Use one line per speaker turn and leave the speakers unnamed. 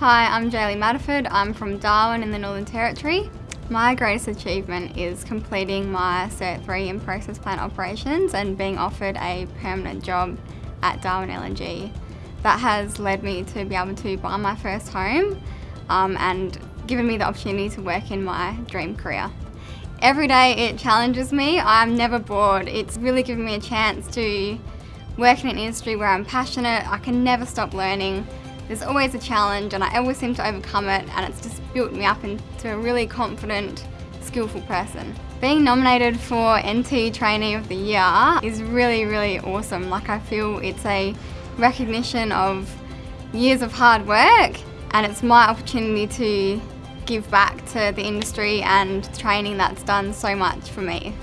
Hi, I'm Jaylee Matterford. I'm from Darwin in the Northern Territory. My greatest achievement is completing my Cert 3 in process plant operations and being offered a permanent job at Darwin LNG. That has led me to be able to buy my first home um, and given me the opportunity to work in my dream career. Every day it challenges me. I'm never bored. It's really given me a chance to work in an industry where I'm passionate. I can never stop learning. There's always a challenge and I always seem to overcome it and it's just built me up into a really confident, skillful person. Being nominated for NT Trainee of the Year is really, really awesome. Like I feel it's a recognition of years of hard work and it's my opportunity to give back to the industry and training that's done so much for me.